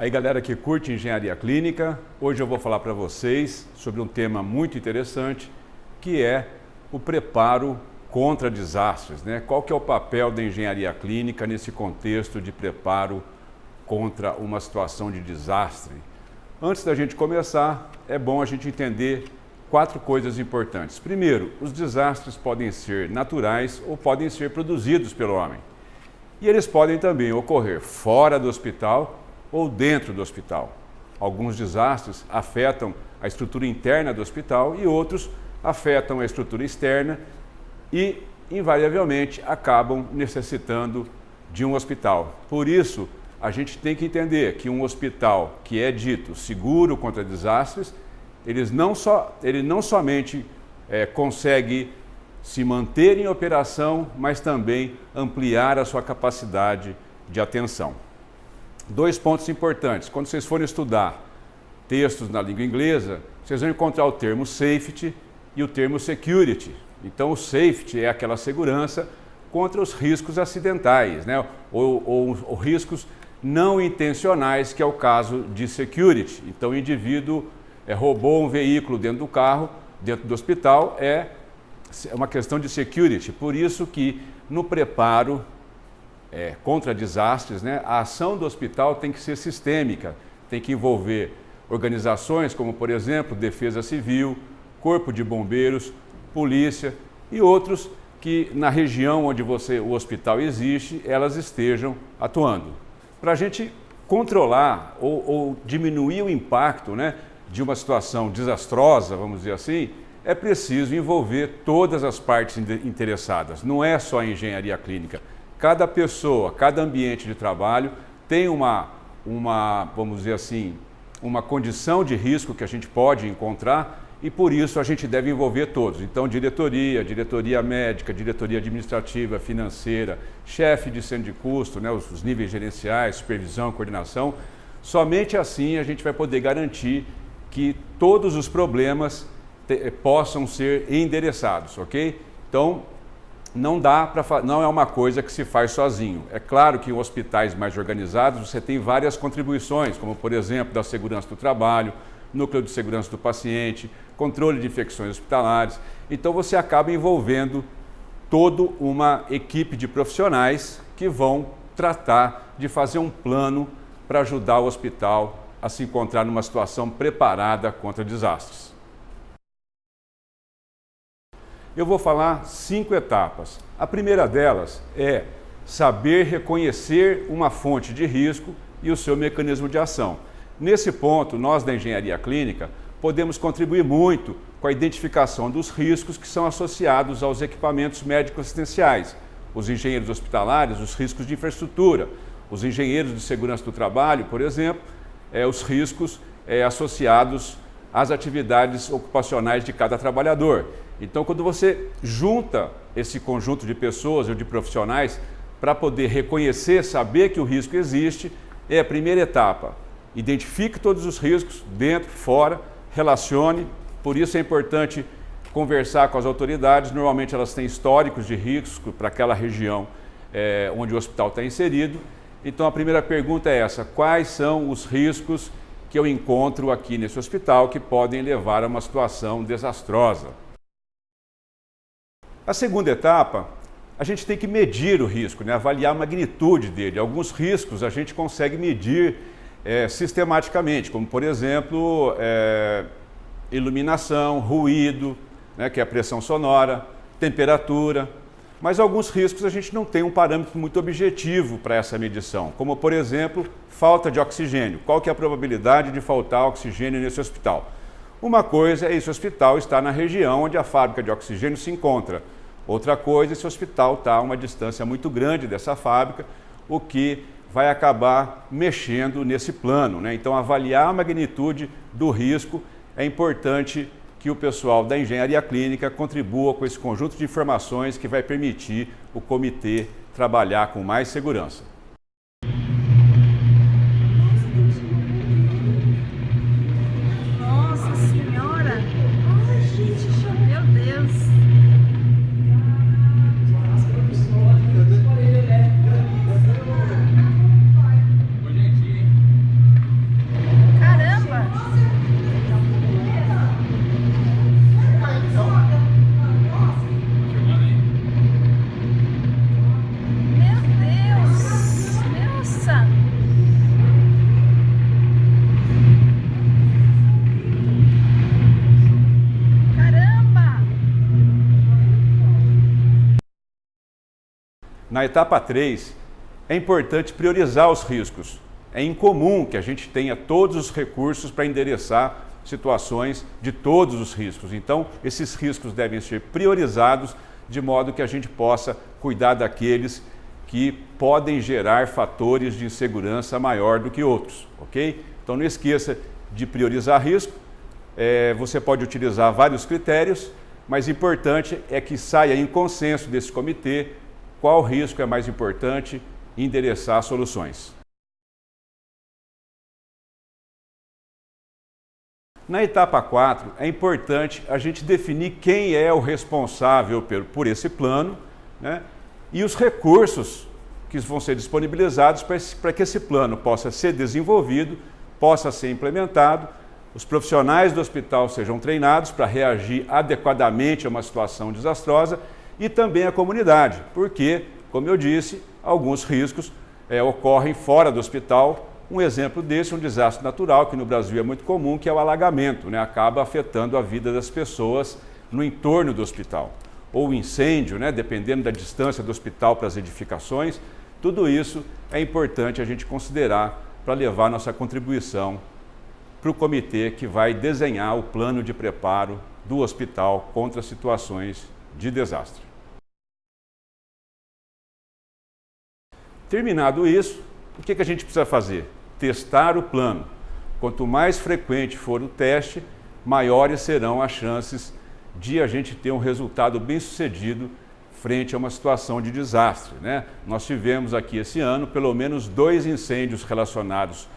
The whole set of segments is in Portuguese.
Aí galera que curte engenharia clínica, hoje eu vou falar para vocês sobre um tema muito interessante que é o preparo contra desastres. Né? Qual que é o papel da engenharia clínica nesse contexto de preparo contra uma situação de desastre? Antes da gente começar, é bom a gente entender quatro coisas importantes. Primeiro, os desastres podem ser naturais ou podem ser produzidos pelo homem. E eles podem também ocorrer fora do hospital ou dentro do hospital. Alguns desastres afetam a estrutura interna do hospital e outros afetam a estrutura externa e, invariavelmente, acabam necessitando de um hospital. Por isso, a gente tem que entender que um hospital que é dito seguro contra desastres, eles não só, ele não somente é, consegue se manter em operação, mas também ampliar a sua capacidade de atenção. Dois pontos importantes. Quando vocês forem estudar textos na língua inglesa, vocês vão encontrar o termo safety e o termo security. Então, o safety é aquela segurança contra os riscos acidentais, né? ou, ou, ou riscos não intencionais, que é o caso de security. Então, o indivíduo é, roubou um veículo dentro do carro, dentro do hospital, é uma questão de security. Por isso que no preparo é, contra desastres, né, a ação do hospital tem que ser sistêmica, tem que envolver organizações como, por exemplo, Defesa Civil, Corpo de Bombeiros, Polícia e outros que na região onde você, o hospital existe, elas estejam atuando. Para a gente controlar ou, ou, diminuir o impacto né, de uma situação desastrosa, vamos dizer assim, é preciso envolver todas as partes interessadas, não é só a engenharia clínica, Cada pessoa, cada ambiente de trabalho tem uma, uma, vamos dizer assim, uma condição de risco que a gente pode encontrar e por isso a gente deve envolver todos. Então, diretoria, diretoria médica, diretoria administrativa, financeira, chefe de centro de custo, né, os, os níveis gerenciais, supervisão, coordenação. Somente assim a gente vai poder garantir que todos os problemas te, possam ser endereçados, ok? Então, não dá para não é uma coisa que se faz sozinho. É claro que em hospitais mais organizados você tem várias contribuições, como por exemplo da segurança do trabalho, núcleo de segurança do paciente, controle de infecções hospitalares. Então você acaba envolvendo toda uma equipe de profissionais que vão tratar de fazer um plano para ajudar o hospital a se encontrar numa situação preparada contra desastres. Eu vou falar cinco etapas. A primeira delas é saber reconhecer uma fonte de risco e o seu mecanismo de ação. Nesse ponto, nós da engenharia clínica podemos contribuir muito com a identificação dos riscos que são associados aos equipamentos médico-assistenciais, os engenheiros hospitalares, os riscos de infraestrutura, os engenheiros de segurança do trabalho, por exemplo, é, os riscos é, associados às atividades ocupacionais de cada trabalhador. Então, quando você junta esse conjunto de pessoas ou de profissionais para poder reconhecer, saber que o risco existe, é a primeira etapa. Identifique todos os riscos, dentro, fora, relacione. Por isso é importante conversar com as autoridades. Normalmente elas têm históricos de risco para aquela região é, onde o hospital está inserido. Então a primeira pergunta é essa, quais são os riscos que eu encontro aqui nesse hospital que podem levar a uma situação desastrosa? A segunda etapa, a gente tem que medir o risco, né? avaliar a magnitude dele. Alguns riscos a gente consegue medir é, sistematicamente, como por exemplo, é, iluminação, ruído, né, que é a pressão sonora, temperatura, mas alguns riscos a gente não tem um parâmetro muito objetivo para essa medição, como por exemplo, falta de oxigênio. Qual que é a probabilidade de faltar oxigênio nesse hospital? Uma coisa é esse hospital estar na região onde a fábrica de oxigênio se encontra. Outra coisa, esse hospital está a uma distância muito grande dessa fábrica, o que vai acabar mexendo nesse plano. Né? Então, avaliar a magnitude do risco é importante que o pessoal da engenharia clínica contribua com esse conjunto de informações que vai permitir o comitê trabalhar com mais segurança. Na etapa 3, é importante priorizar os riscos. É incomum que a gente tenha todos os recursos para endereçar situações de todos os riscos. Então, esses riscos devem ser priorizados de modo que a gente possa cuidar daqueles que podem gerar fatores de insegurança maior do que outros, ok? Então não esqueça de priorizar risco, é, você pode utilizar vários critérios, mas importante é que saia em consenso desse comitê qual risco é mais importante e endereçar soluções. Na etapa 4, é importante a gente definir quem é o responsável por esse plano né, e os recursos que vão ser disponibilizados para que esse plano possa ser desenvolvido, possa ser implementado, os profissionais do hospital sejam treinados para reagir adequadamente a uma situação desastrosa e também a comunidade, porque, como eu disse, alguns riscos é, ocorrem fora do hospital um exemplo desse é um desastre natural, que no Brasil é muito comum, que é o alagamento, né? acaba afetando a vida das pessoas no entorno do hospital. Ou incêndio, né? dependendo da distância do hospital para as edificações, tudo isso é importante a gente considerar para levar nossa contribuição para o comitê que vai desenhar o plano de preparo do hospital contra situações de desastre. Terminado isso, o que, que a gente precisa fazer? testar o plano. Quanto mais frequente for o teste, maiores serão as chances de a gente ter um resultado bem sucedido frente a uma situação de desastre. Né? Nós tivemos aqui esse ano pelo menos dois incêndios relacionados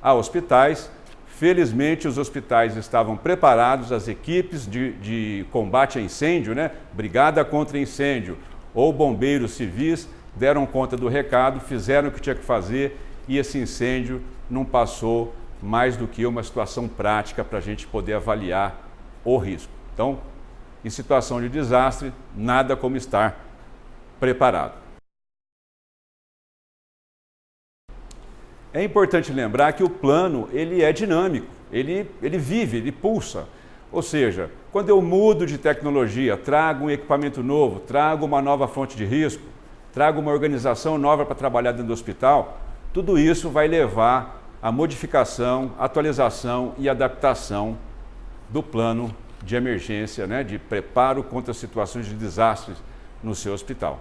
a hospitais. Felizmente os hospitais estavam preparados, as equipes de, de combate a incêndio, né? brigada contra incêndio ou bombeiros civis, deram conta do recado, fizeram o que tinha que fazer e esse incêndio não passou mais do que uma situação prática para a gente poder avaliar o risco. Então, em situação de desastre, nada como estar preparado. É importante lembrar que o plano ele é dinâmico, ele, ele vive, ele pulsa. Ou seja, quando eu mudo de tecnologia, trago um equipamento novo, trago uma nova fonte de risco, trago uma organização nova para trabalhar dentro do hospital, tudo isso vai levar à modificação, atualização e adaptação do plano de emergência, né, de preparo contra situações de desastres no seu hospital.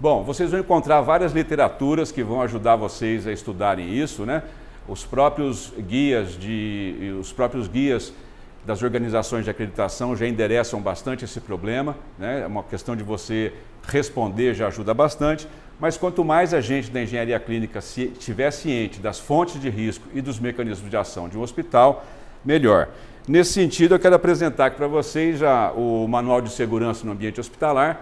Bom, vocês vão encontrar várias literaturas que vão ajudar vocês a estudarem isso, né? Os próprios guias de, os próprios guias das organizações de acreditação já endereçam bastante esse problema, né? É uma questão de você responder já ajuda bastante, mas quanto mais a gente da engenharia clínica estiver ciente das fontes de risco e dos mecanismos de ação de um hospital, melhor. Nesse sentido, eu quero apresentar aqui para vocês já o Manual de Segurança no Ambiente Hospitalar.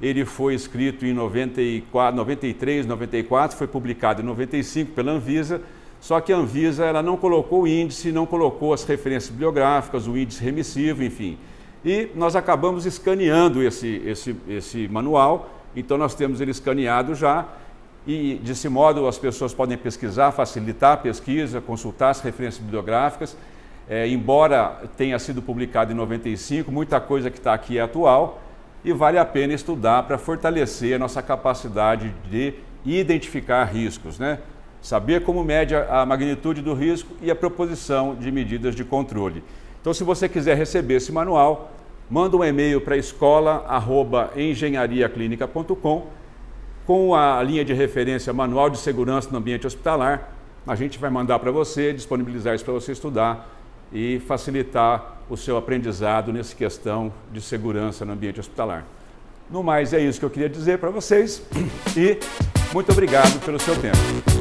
Ele foi escrito em 94, 93, 94, foi publicado em 95 pela Anvisa, só que a Anvisa ela não colocou o índice, não colocou as referências bibliográficas, o índice remissivo, enfim. E nós acabamos escaneando esse, esse, esse manual, então nós temos ele escaneado já, e desse modo as pessoas podem pesquisar, facilitar a pesquisa, consultar as referências bibliográficas. É, embora tenha sido publicado em 95, muita coisa que está aqui é atual e vale a pena estudar para fortalecer a nossa capacidade de identificar riscos. Né? Saber como mede a magnitude do risco e a proposição de medidas de controle. Então, se você quiser receber esse manual, manda um e-mail para escola.engenhariaclinica.com com a linha de referência Manual de Segurança no Ambiente Hospitalar. A gente vai mandar para você, disponibilizar isso para você estudar e facilitar o seu aprendizado nessa questão de segurança no ambiente hospitalar. No mais, é isso que eu queria dizer para vocês e muito obrigado pelo seu tempo.